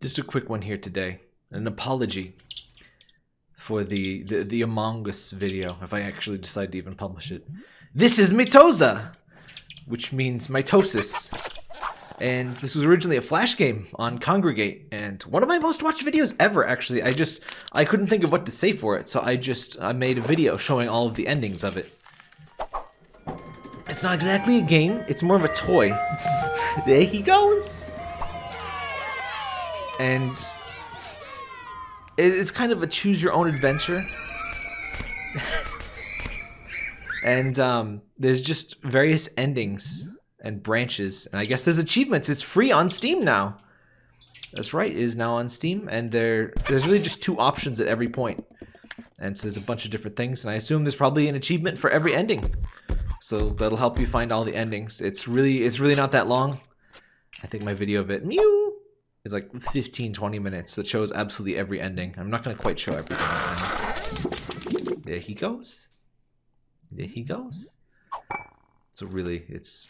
Just a quick one here today. An apology for the, the, the Among Us video, if I actually decide to even publish it. This is Mitoza, which means mitosis. And this was originally a Flash game on Kongregate, and one of my most watched videos ever, actually. I just, I couldn't think of what to say for it, so I just, I made a video showing all of the endings of it. It's not exactly a game, it's more of a toy. there he goes! And it's kind of a choose your own adventure. and um, there's just various endings and branches. And I guess there's achievements. It's free on Steam now. That's right, it is now on Steam. And there, there's really just two options at every point. And so there's a bunch of different things. And I assume there's probably an achievement for every ending. So that'll help you find all the endings. It's really, it's really not that long. I think my video of it, mew, is like 15, 20 minutes that shows absolutely every ending. I'm not going to quite show everything. There he goes. There he goes. So really, it's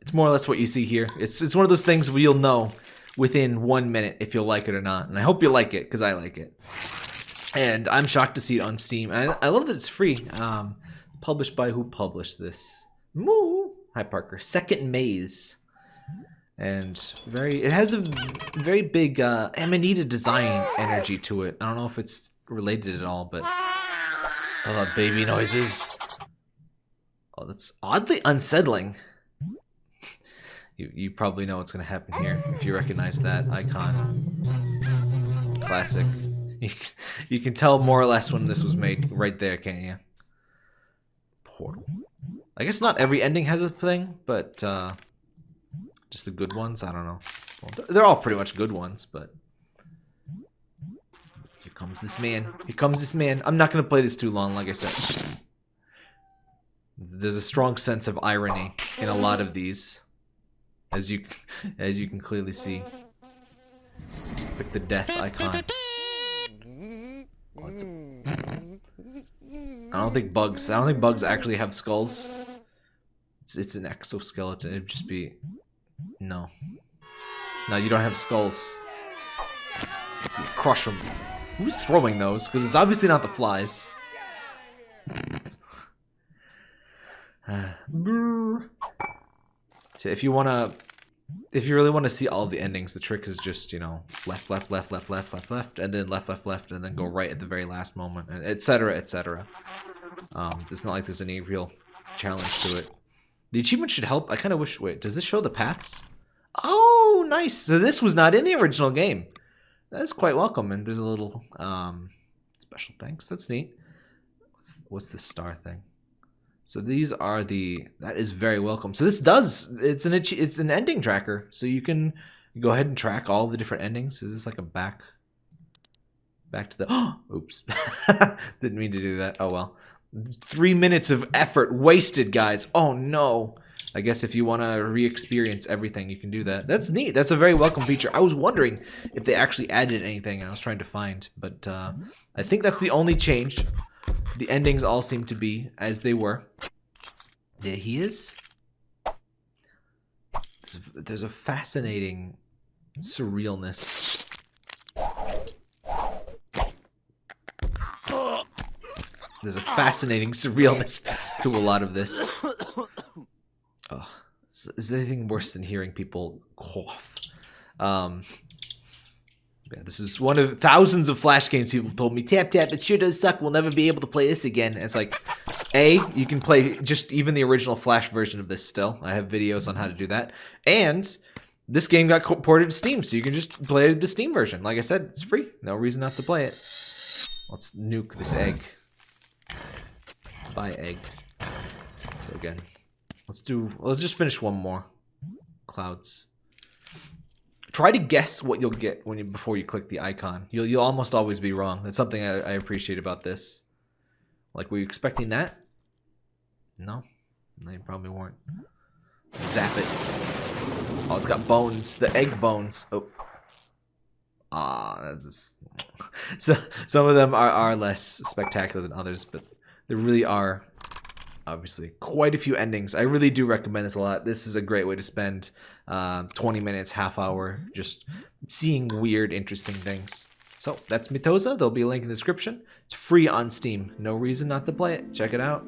it's more or less what you see here. It's it's one of those things where you'll know within one minute if you'll like it or not. And I hope you like it, because I like it. And I'm shocked to see it on Steam. I, I love that it's free. Um, published by who published this? Moo! Hi, Parker. Second Maze and very it has a very big uh amanita design energy to it. I don't know if it's related at all but oh baby noises. Oh that's oddly unsettling. You you probably know what's gonna happen here if you recognize that icon. Classic. You, you can tell more or less when this was made right there can't you? Portal. I guess not every ending has a thing but uh just the good ones? I don't know. Well, they're all pretty much good ones, but... Here comes this man. Here comes this man. I'm not going to play this too long, like I said. There's a strong sense of irony in a lot of these. As you, as you can clearly see. Pick the death icon. I don't think bugs. I don't think bugs actually have skulls. It's it's an exoskeleton. It'd just be no. No, you don't have skulls. Crush them. Who's throwing those? Because it's obviously not the flies. so if you want to... If you really want to see all the endings, the trick is just, you know, left, left, left, left, left, left, left, and then left, left, left, and then go right at the very last moment, etc., etc. Um, it's not like there's any real challenge to it. The achievement should help. I kind of wish... Wait, does this show the paths? Oh, nice. So this was not in the original game. That's quite welcome. And there's a little um, special thanks. That's neat. What's, what's this star thing? So these are the, that is very welcome. So this does, it's an, it's an ending tracker. So you can go ahead and track all the different endings. Is this like a back, back to the, oh, oops. Didn't mean to do that. Oh, well. Three minutes of effort wasted, guys. Oh, no. I guess if you want to re-experience everything, you can do that. That's neat. That's a very welcome feature. I was wondering if they actually added anything, and I was trying to find, but uh, I think that's the only change. The endings all seem to be as they were. There he is. There's a fascinating surrealness. There's a fascinating surrealness to a lot of this. Is there anything worse than hearing people cough? Um, yeah, this is one of thousands of Flash games people have told me, tap tap, it sure does suck, we'll never be able to play this again. And it's like, A, you can play just even the original Flash version of this still. I have videos on how to do that. And this game got ported to Steam, so you can just play the Steam version. Like I said, it's free. No reason not to play it. Let's nuke this egg. Buy egg. So again, Let's do, let's just finish one more. Clouds. Try to guess what you'll get when you before you click the icon. You'll you'll almost always be wrong. That's something I, I appreciate about this. Like, were you expecting that? No, you probably weren't. Zap it. Oh, it's got bones. The egg bones. Oh. Ah, that's... so some of them are, are less spectacular than others, but they really are obviously quite a few endings. I really do recommend this a lot. This is a great way to spend uh, 20 minutes, half hour, just seeing weird, interesting things. So that's Mitoza. There'll be a link in the description. It's free on Steam. No reason not to play it. Check it out.